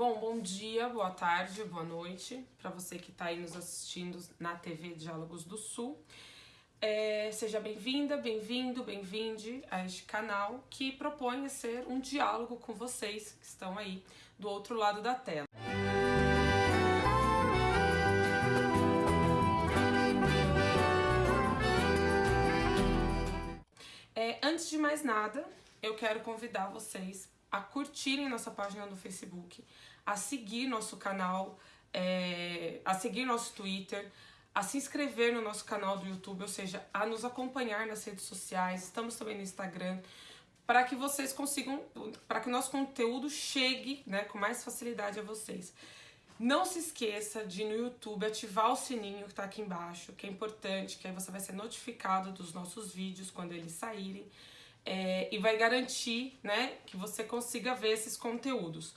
Bom, bom dia, boa tarde, boa noite para você que está aí nos assistindo na TV Diálogos do Sul. É, seja bem-vinda, bem-vindo, bem-vinde a este canal que propõe ser um diálogo com vocês que estão aí do outro lado da tela. É, antes de mais nada, eu quero convidar vocês a curtirem nossa página no Facebook, a seguir nosso canal, é, a seguir nosso Twitter, a se inscrever no nosso canal do YouTube, ou seja, a nos acompanhar nas redes sociais, estamos também no Instagram, para que vocês consigam, para que o nosso conteúdo chegue né, com mais facilidade a vocês. Não se esqueça de no YouTube ativar o sininho que está aqui embaixo, que é importante, que aí você vai ser notificado dos nossos vídeos quando eles saírem é, e vai garantir né, que você consiga ver esses conteúdos.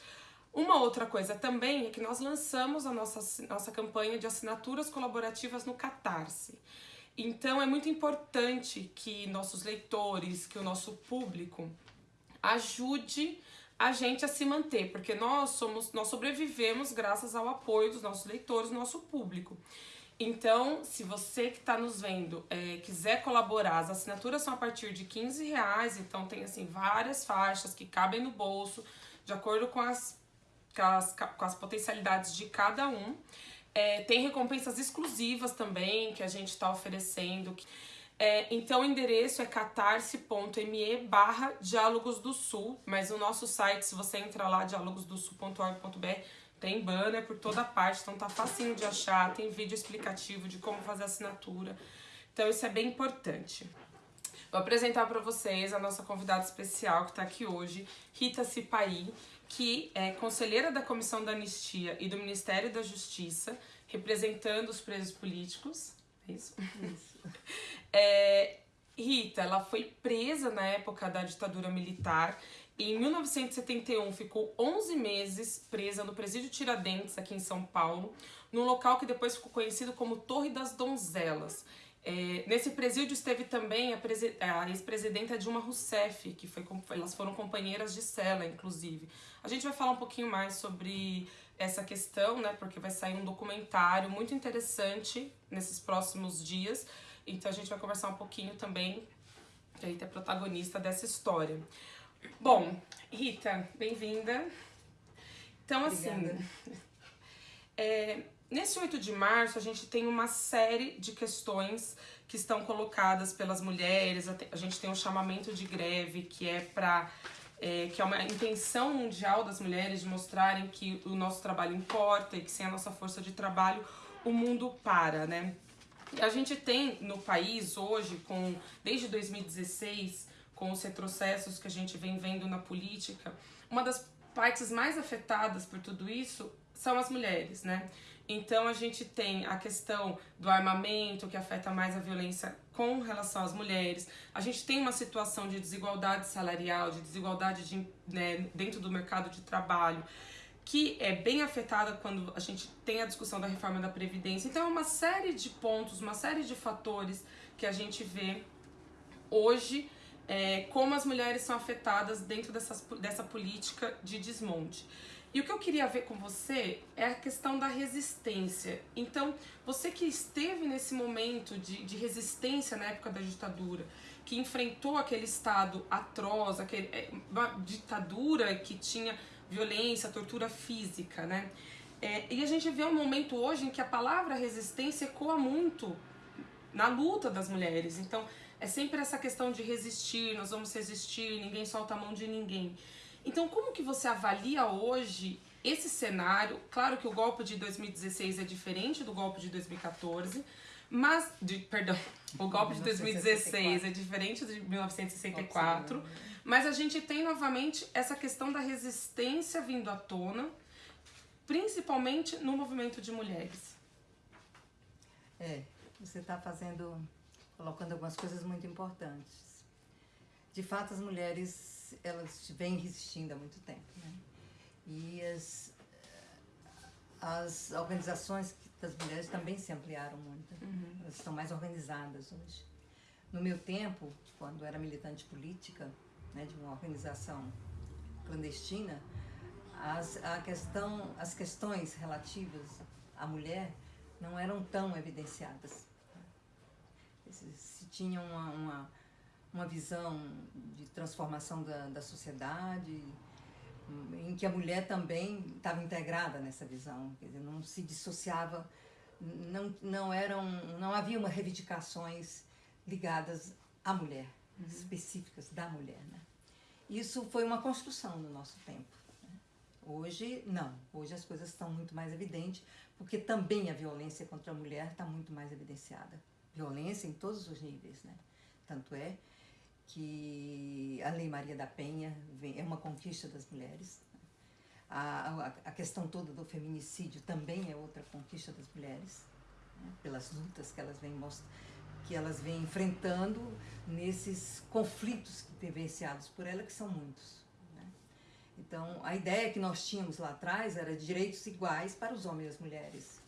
Uma outra coisa também é que nós lançamos a nossa, nossa campanha de assinaturas colaborativas no Catarse. Então é muito importante que nossos leitores, que o nosso público ajude a gente a se manter, porque nós somos, nós sobrevivemos graças ao apoio dos nossos leitores, do nosso público. Então, se você que está nos vendo é, quiser colaborar, as assinaturas são a partir de 15 reais, então tem assim várias faixas que cabem no bolso, de acordo com as, com as, com as potencialidades de cada um. É, tem recompensas exclusivas também que a gente está oferecendo. É, então o endereço é catarse.me barra Diálogos do Sul, mas o nosso site, se você entrar lá, diálogosdosul.org.br, tem banner por toda parte, então tá facinho de achar, tem vídeo explicativo de como fazer assinatura. Então isso é bem importante. Vou apresentar para vocês a nossa convidada especial que está aqui hoje, Rita Cipaí, que é conselheira da Comissão da Anistia e do Ministério da Justiça, representando os presos políticos. É isso? Isso. é, Rita, ela foi presa na época da ditadura militar em 1971, ficou 11 meses presa no presídio Tiradentes, aqui em São Paulo, num local que depois ficou conhecido como Torre das Donzelas. É, nesse presídio esteve também a, a ex-presidenta Dilma Rousseff, que foi, elas foram companheiras de cela, inclusive. A gente vai falar um pouquinho mais sobre essa questão, né, porque vai sair um documentário muito interessante nesses próximos dias, então a gente vai conversar um pouquinho também, que a Rita é protagonista dessa história. Bom, Rita, bem-vinda. Então, assim, Obrigada. assim, é, nesse 8 de março a gente tem uma série de questões que estão colocadas pelas mulheres. A gente tem um chamamento de greve que é para é, que é uma intenção mundial das mulheres de mostrarem que o nosso trabalho importa e que sem a nossa força de trabalho o mundo para, né? E a gente tem no país hoje, com desde 2016, com os retrocessos que a gente vem vendo na política, uma das partes mais afetadas por tudo isso são as mulheres, né? Então a gente tem a questão do armamento que afeta mais a violência com relação às mulheres. A gente tem uma situação de desigualdade salarial, de desigualdade de, né, dentro do mercado de trabalho, que é bem afetada quando a gente tem a discussão da reforma da Previdência. Então é uma série de pontos, uma série de fatores que a gente vê hoje é, como as mulheres são afetadas dentro dessas, dessa política de desmonte. E o que eu queria ver com você é a questão da resistência. Então, você que esteve nesse momento de, de resistência na época da ditadura, que enfrentou aquele Estado atroz, aquele, é, uma ditadura que tinha violência, tortura física, né? É, e a gente vê um momento hoje em que a palavra resistência ecoa muito na luta das mulheres. Então, é sempre essa questão de resistir, nós vamos resistir, ninguém solta a mão de ninguém. Então, como que você avalia hoje esse cenário? Claro que o golpe de 2016 é diferente do golpe de 2014, mas, de, perdão, o golpe de 2016 é diferente de 1964, mas a gente tem novamente essa questão da resistência vindo à tona, principalmente no movimento de mulheres. É, você está fazendo colocando algumas coisas muito importantes. De fato, as mulheres elas vêm resistindo há muito tempo, né? E as, as organizações das mulheres também se ampliaram muito. Uhum. Elas estão mais organizadas hoje. No meu tempo, quando era militante política, né, de uma organização clandestina, as, a questão, as questões relativas à mulher não eram tão evidenciadas. Se, se tinha uma, uma, uma, visão de transformação da, da sociedade, em que a mulher também estava integrada nessa visão, quer dizer, não se dissociava, não, não, eram, não havia uma reivindicações ligadas à mulher, uhum. específicas da mulher. Né? Isso foi uma construção no nosso tempo. Né? Hoje, não. Hoje as coisas estão muito mais evidentes, porque também a violência contra a mulher está muito mais evidenciada. Violência em todos os níveis, né? Tanto é que a Lei Maria da Penha vem, é uma conquista das mulheres. Né? A, a, a, questão toda do feminicídio também é outra conquista das mulheres, né? pelas lutas que elas vêm que elas vêm enfrentando nesses conflitos vivenciados por ela, que são muitos. Né? Então, a ideia que nós tínhamos lá atrás era de direitos iguais para os homens e as mulheres.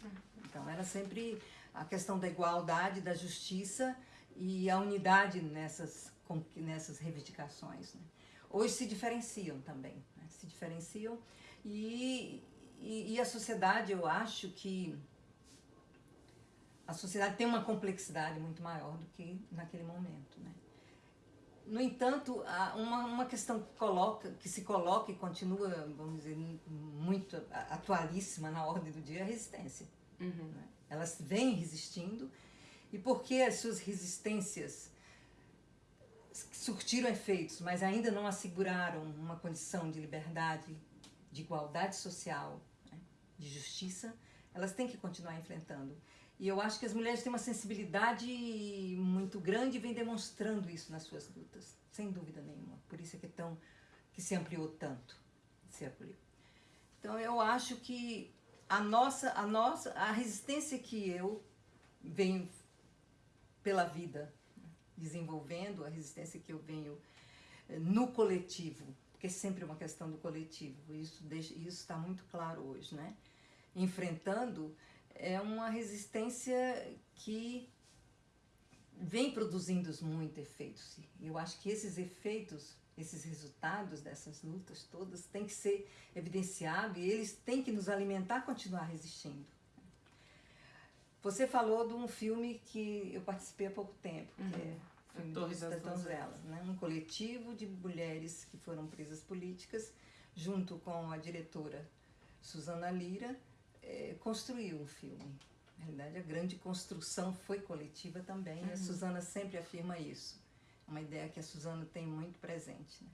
Então, era sempre a questão da igualdade, da justiça e a unidade nessas, nessas reivindicações. Né? Hoje se diferenciam também, né? se diferenciam e, e, e a sociedade, eu acho que a sociedade tem uma complexidade muito maior do que naquele momento, né? No entanto, uma, uma questão que, coloca, que se coloca e continua, vamos dizer, muito atualíssima na ordem do dia é a resistência. Uhum. Né? Elas vêm resistindo e porque as suas resistências surtiram efeitos, mas ainda não asseguraram uma condição de liberdade, de igualdade social, né? de justiça, elas têm que continuar enfrentando. E eu acho que as mulheres têm uma sensibilidade muito grande e vêm demonstrando isso nas suas lutas, sem dúvida nenhuma. Por isso é que, é tão, que se ampliou tanto, se ampliou. Então eu acho que a nossa, a nossa, a resistência que eu venho pela vida desenvolvendo, a resistência que eu venho eh, no coletivo, porque é sempre uma questão do coletivo, isso isso está muito claro hoje, né? Enfrentando é uma resistência que vem produzindo muito efeitos. E eu acho que esses efeitos, esses resultados dessas lutas todas têm que ser evidenciados e eles têm que nos alimentar a continuar resistindo. Você falou de um filme que eu participei há pouco tempo, uhum. que é o filme Torre das Donzelas, né? um coletivo de mulheres que foram presas políticas, junto com a diretora Susana Lira, é, construiu um filme. Na realidade, a grande construção foi coletiva também, uhum. e a uhum. Suzana sempre afirma isso. Uma ideia que a Suzana tem muito presente. Né?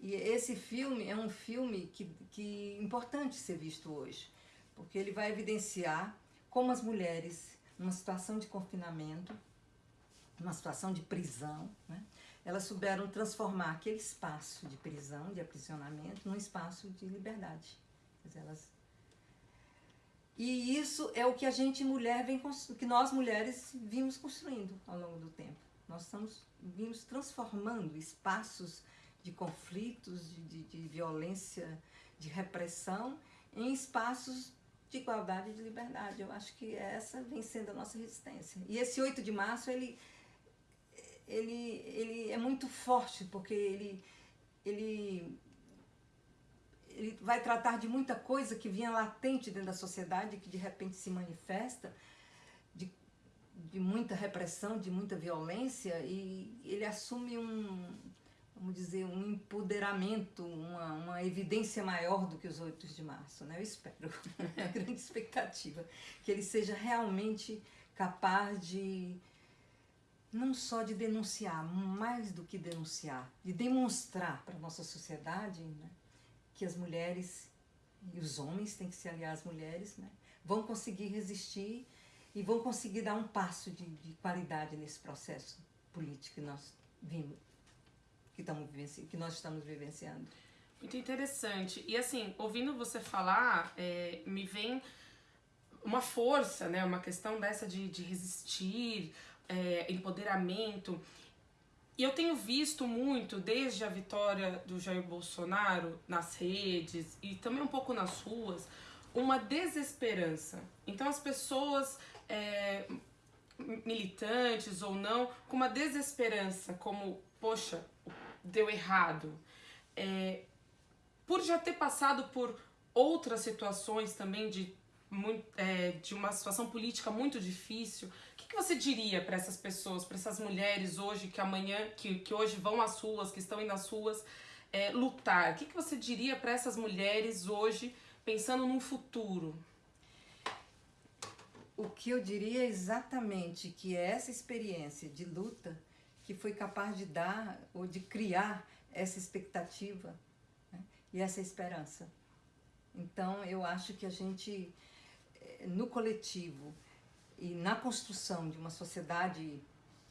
E esse filme é um filme que, que é importante ser visto hoje, porque ele vai evidenciar como as mulheres, numa situação de confinamento, numa situação de prisão, né, elas souberam transformar aquele espaço de prisão, de aprisionamento, num espaço de liberdade. Elas e isso é o que a gente mulher vem que nós mulheres vimos construindo ao longo do tempo. Nós estamos vimos transformando espaços de conflitos, de, de, de violência, de repressão em espaços de igualdade e de liberdade. Eu acho que essa vem sendo a nossa resistência. E esse 8 de março ele ele ele é muito forte porque ele ele ele vai tratar de muita coisa que vinha latente dentro da sociedade, que de repente se manifesta, de muita repressão, de muita violência, e ele assume um, vamos dizer, um empoderamento, uma, uma evidência maior do que os 8 de março, né? Eu espero, é a grande expectativa, que ele seja realmente capaz de não só de denunciar, mais do que denunciar, de demonstrar para a nossa sociedade, né? que as mulheres e os homens têm que se aliar às mulheres, né? vão conseguir resistir e vão conseguir dar um passo de, de qualidade nesse processo político que nós vimos, que, estamos que nós estamos vivenciando. Muito interessante. E assim, ouvindo você falar, é, me vem uma força, né? Uma questão dessa de, de resistir, é, empoderamento. E eu tenho visto muito, desde a vitória do Jair Bolsonaro nas redes e também um pouco nas ruas, uma desesperança. Então as pessoas, é, militantes ou não, com uma desesperança, como, poxa, deu errado. É, por já ter passado por outras situações também de, é, de uma situação política muito difícil, o que, que você diria para essas pessoas, para essas mulheres hoje que amanhã, que, que hoje vão às ruas, que estão indo às ruas, é, lutar? O que, que você diria para essas mulheres hoje, pensando num futuro? O que eu diria é exatamente que é essa experiência de luta que foi capaz de dar ou de criar essa expectativa né? e essa esperança. Então, eu acho que a gente, eh, no coletivo e na construção de uma sociedade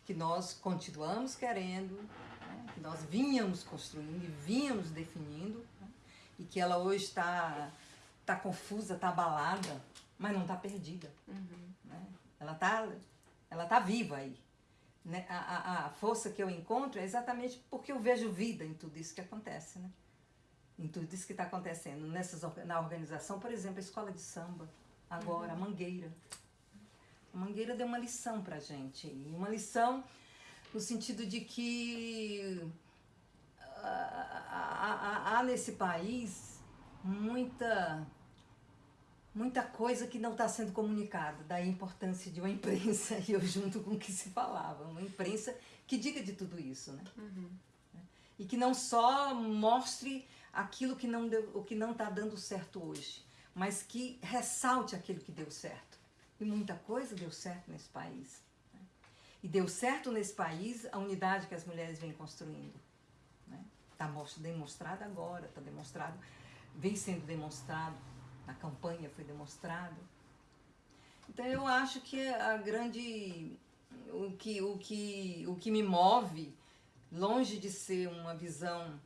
que nós continuamos querendo, né? que nós vínhamos construindo e vínhamos definindo, né? e que ela hoje está tá confusa, está abalada, mas não está perdida. Uhum. Né? Ela está ela tá viva aí. Né? A, a, a, força que eu encontro é exatamente porque eu vejo vida em tudo isso que acontece, né? Em tudo isso que está acontecendo. Nessas, na organização, por exemplo, a escola de samba, agora, uhum. a Mangueira. A Mangueira deu uma lição pra gente. Uma lição no sentido de que há, há nesse país muita muita coisa que não está sendo comunicada, da importância de uma imprensa, e eu junto com o que se falava, uma imprensa que diga de tudo isso, né? Uhum. E que não só mostre aquilo que não deu, o que não está dando certo hoje, mas que ressalte aquilo que deu certo. E muita coisa deu certo nesse país. Né? E deu certo nesse país a unidade que as mulheres vêm construindo. Está né? demonstrado agora, está demonstrado, vem sendo demonstrado na campanha foi demonstrado. Então eu acho que a grande o que o que o que me move longe de ser uma visão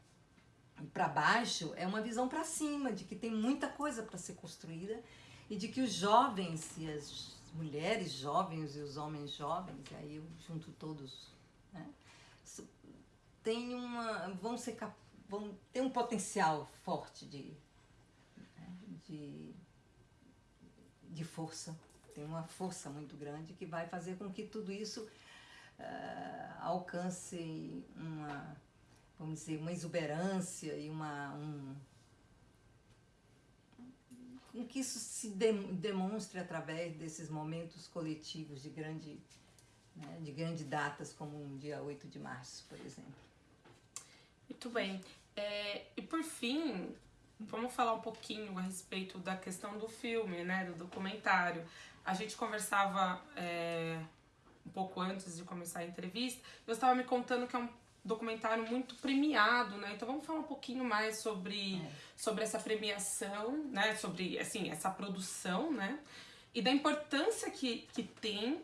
para baixo, é uma visão para cima, de que tem muita coisa para ser construída e de que os jovens e as mulheres jovens e os homens jovens, e aí eu junto todos, né, tem uma, vão ser vão ter um potencial forte de de, de força, tem uma força muito grande que vai fazer com que tudo isso uh, alcance uma, vamos dizer, uma exuberância e uma, um, com que isso se de, demonstre através desses momentos coletivos de grande, né, de grandes datas, como um dia 8 de março, por exemplo. Muito bem. É, e por fim, Vamos falar um pouquinho a respeito da questão do filme, né, do documentário. A gente conversava é, um pouco antes de começar a entrevista. Você estava me contando que é um documentário muito premiado, né? Então vamos falar um pouquinho mais sobre, é. sobre essa premiação, né? Sobre assim essa produção, né? E da importância que, que tem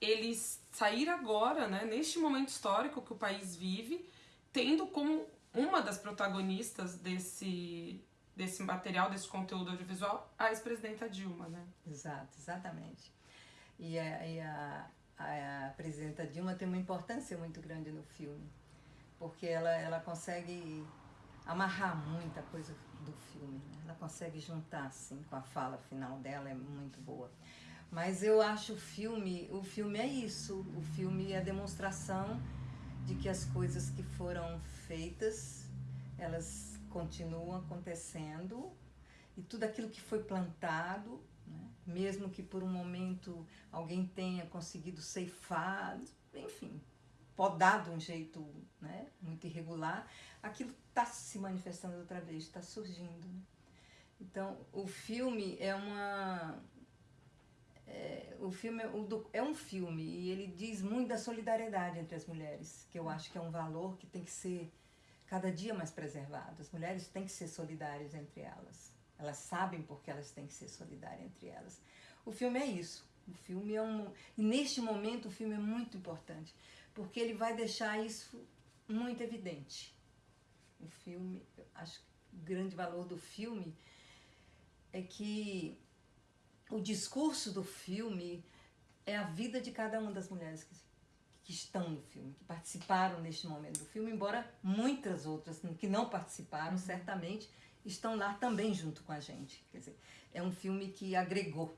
eles sair agora, né? Neste momento histórico que o país vive, tendo como uma das protagonistas desse desse material, desse conteúdo audiovisual, a ex-presidenta Dilma, né? Exato, exatamente. E a, e a, a, a presidenta Dilma tem uma importância muito grande no filme, porque ela, ela consegue amarrar muita coisa do filme, né? ela consegue juntar assim com a fala final dela, é muito boa. Mas eu acho o filme, o filme é isso, o filme é a demonstração de que as coisas que foram feitas, elas continuam acontecendo e tudo aquilo que foi plantado, né? mesmo que por um momento alguém tenha conseguido ceifar, enfim, podar de um jeito né? muito irregular, aquilo está se manifestando outra vez, está surgindo. Né? Então, o filme é uma. É, o filme é, é um filme e ele diz muito da solidariedade entre as mulheres, que eu acho que é um valor que tem que ser cada dia mais preservado. As mulheres têm que ser solidárias entre elas. Elas sabem porque elas têm que ser solidárias entre elas. O filme é isso. O filme é um. E neste momento o filme é muito importante, porque ele vai deixar isso muito evidente. O filme, acho que o grande valor do filme é que o discurso do filme é a vida de cada uma das mulheres que que estão no filme, que participaram neste momento do filme, embora muitas outras que não participaram, uhum. certamente, estão lá também junto com a gente. Quer dizer, é um filme que agregou.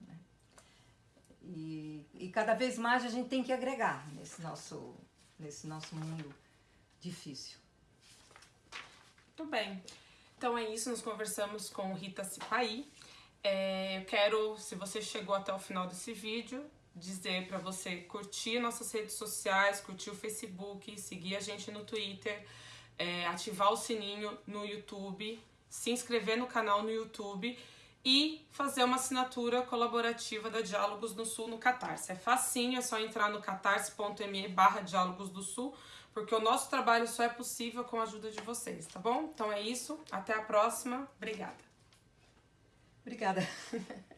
Né? E, e cada vez mais a gente tem que agregar nesse nosso, nesse nosso mundo difícil. Muito bem. Então é isso, nós conversamos com Rita Cipaí. É, eu quero, se você chegou até o final desse vídeo, dizer para você curtir nossas redes sociais, curtir o Facebook, seguir a gente no Twitter, é, ativar o sininho no YouTube, se inscrever no canal no YouTube e fazer uma assinatura colaborativa da Diálogos do Sul no Catarse. É facinho, é só entrar no catarse.me barra Diálogos do Sul, porque o nosso trabalho só é possível com a ajuda de vocês, tá bom? Então é isso, até a próxima, obrigada. Obrigada.